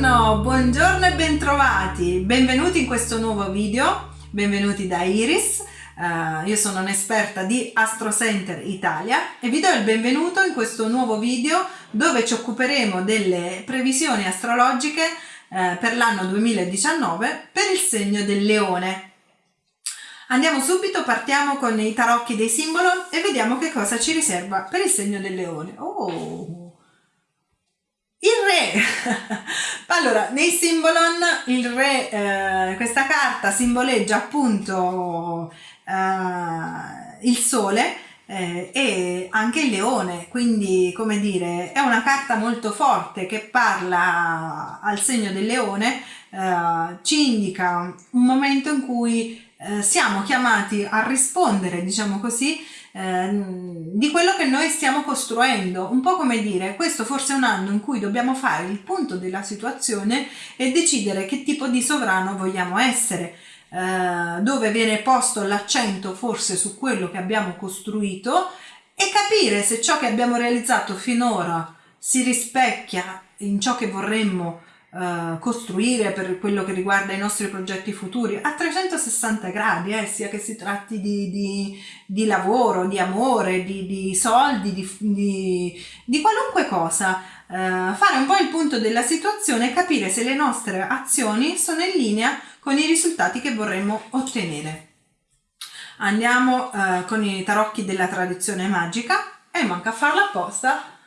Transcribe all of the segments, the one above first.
Buongiorno, buongiorno e bentrovati, benvenuti in questo nuovo video, benvenuti da Iris, uh, io sono un'esperta di Astro Center Italia e vi do il benvenuto in questo nuovo video dove ci occuperemo delle previsioni astrologiche uh, per l'anno 2019 per il segno del leone. Andiamo subito, partiamo con i tarocchi dei simboli e vediamo che cosa ci riserva per il segno del leone. Oh! Il re! allora, nei Symbolon il re, eh, questa carta simboleggia appunto eh, il sole eh, e anche il leone, quindi come dire, è una carta molto forte che parla al segno del leone, eh, ci indica un momento in cui eh, siamo chiamati a rispondere, diciamo così, Ehm, di quello che noi stiamo costruendo, un po' come dire questo forse è un anno in cui dobbiamo fare il punto della situazione e decidere che tipo di sovrano vogliamo essere, eh, dove viene posto l'accento forse su quello che abbiamo costruito e capire se ciò che abbiamo realizzato finora si rispecchia in ciò che vorremmo Uh, costruire per quello che riguarda i nostri progetti futuri a 360 gradi, eh, sia che si tratti di, di, di lavoro, di amore, di, di soldi, di, qualunque cosa. Uh, fare un po' il punto della situazione e capire se le nostre azioni sono in linea con i risultati che vorremmo ottenere. Andiamo uh, con i tarocchi della tradizione magica e manca a farla apposta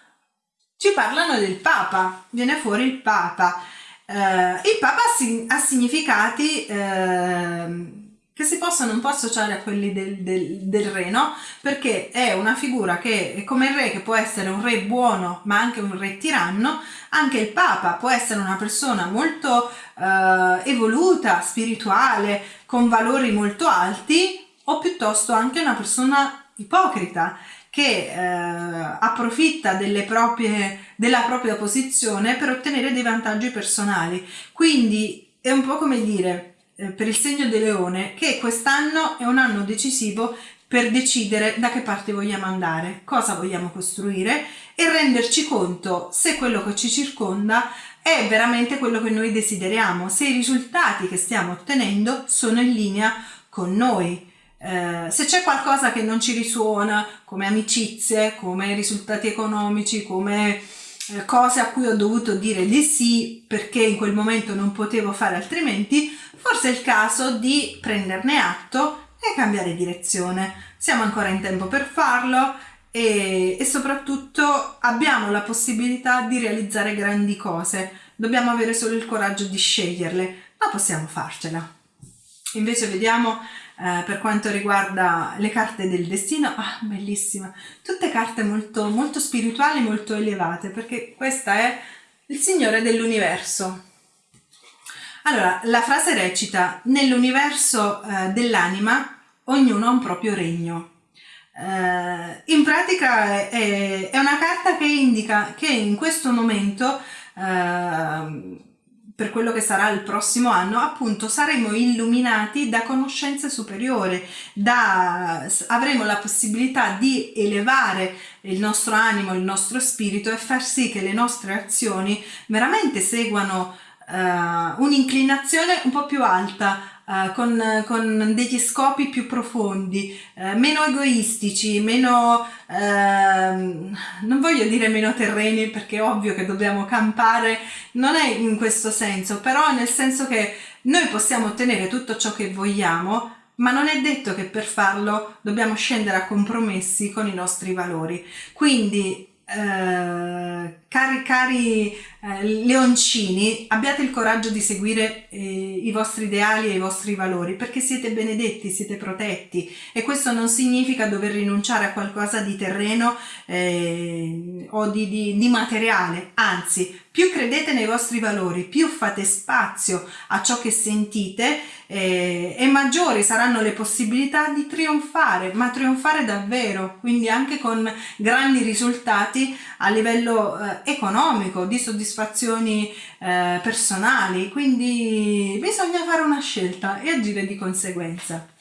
ci parlano del Papa, viene fuori il Papa. Eh, il Papa ha, significati eh, che si possono un po' associare a quelli del, del, del, re, no? Perché è una figura che come il re, che può essere un re buono ma anche un re tiranno, anche il Papa può essere una persona molto eh, evoluta, spirituale, con valori molto alti o piuttosto anche una persona ipocrita che eh, approfitta proprie, della propria posizione per ottenere dei vantaggi personali. Quindi è un po' come dire eh, per il segno del leone che quest'anno è un anno decisivo per decidere da che parte vogliamo andare, cosa vogliamo costruire e renderci conto se quello che ci circonda è veramente quello che noi desideriamo, se i risultati che stiamo ottenendo sono in linea con noi. Eh, se c'è qualcosa che non ci risuona come amicizie, come risultati economici, come eh, cose a cui ho dovuto dire di sì perché in quel momento non potevo fare altrimenti, forse è il caso di prenderne atto e cambiare direzione. Siamo ancora in tempo per farlo e, e soprattutto abbiamo la possibilità di realizzare grandi cose. Dobbiamo avere solo il coraggio di sceglierle, ma possiamo farcela. Invece vediamo eh, per quanto riguarda le carte del destino, ah, bellissima, tutte carte molto, molto spirituali, molto elevate, perché questa è il Signore dell'universo. Allora, la frase recita, nell'universo eh, dell'anima ognuno ha un proprio regno. Eh, in pratica è, è, una carta che indica che in questo momento eh, per quello che sarà il prossimo anno, appunto saremo illuminati da conoscenze superiore, da, avremo la possibilità di elevare il nostro animo, il nostro spirito e far sì che le nostre azioni veramente seguano uh, un'inclinazione un po' più alta Uh, con, con, degli scopi più profondi, uh, meno egoistici, meno, uh, non voglio dire meno terreni perché è ovvio che dobbiamo campare, non è in questo senso, però nel senso che noi possiamo ottenere tutto ciò che vogliamo, ma non è detto che per farlo dobbiamo scendere a compromessi con i nostri valori. Quindi eh, cari, cari eh, leoncini, abbiate il coraggio di seguire eh, i vostri ideali e i vostri valori perché siete benedetti, siete protetti e questo non significa dover rinunciare a qualcosa di terreno eh, o di, di, di materiale, anzi più credete nei vostri valori, più fate spazio a ciò che sentite eh, e maggiori saranno le possibilità di trionfare, ma trionfare davvero, quindi anche con grandi risultati a livello eh, economico, di soddisfazioni eh, personali, quindi bisogna fare una scelta e agire di conseguenza.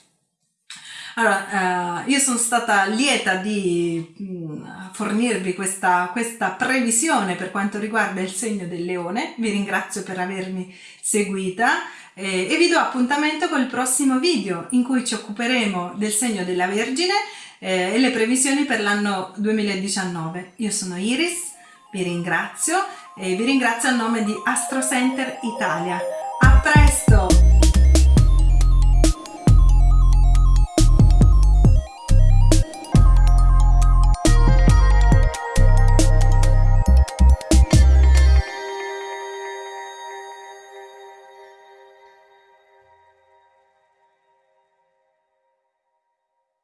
Allora, eh, io sono stata lieta di mm, fornirvi questa, questa previsione per quanto riguarda il segno del leone, vi ringrazio per avermi seguita eh, e vi do appuntamento col prossimo video in cui ci occuperemo del segno della Vergine eh, e le previsioni per l'anno 2019. Io sono Iris, vi ringrazio e vi ringrazio a nome di Astro Center Italia. A presto!